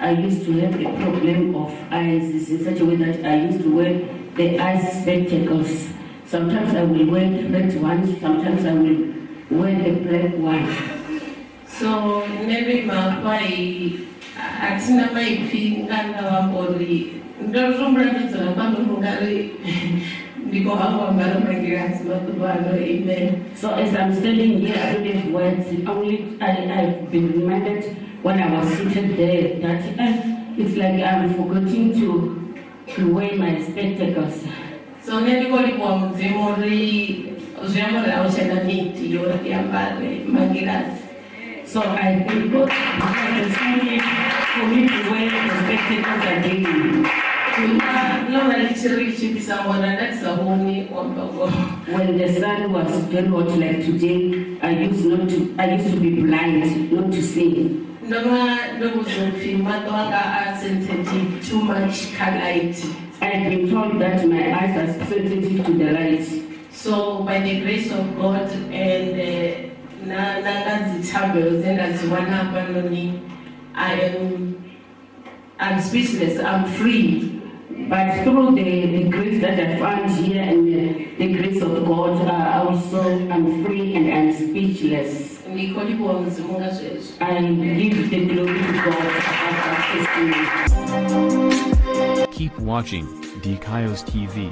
I used to have a problem of eyes in such a way that I used to wear the eyes spectacles. Sometimes I will wear the red ones, sometimes I will wear the black one. so nne ndo ima hafhai hatina maipfi nga nda wamba uri ndo tombula ndo dzula pano nga ri ndi khou hangwa ambara magilasi maḓuvha ano amen So as I'm standing here, I don't have words. Only I, I've been reminded when I was seated there that uh, it's like I'm forgetting to to wear my spectacles. so nne ndi khou livhuwa mudzimu So I God because it's only for me to wear the spectacles again. tshi ri tshi bvisa ṅwana nda tisa vhoni wambago When the sun was very hot like today, I used not to I used to be blind, not to see. ndo vha ndo vhudzwa upfhi maṱo anga sensitive too much light I've been told that my eyes are sensitive to the light. so by the grace of god and uh, na na nga dzithambelo dze nda dzi wana hafhanoni i am i'm speechless i'm free But through the, the grace that I found here and the, the grace of God, uh, also I'm free and I'm speechless. ndi khou livhuwa mudzimu nga zwezwo I give the glory to God about that testimony. Keep watching DKIOS TV.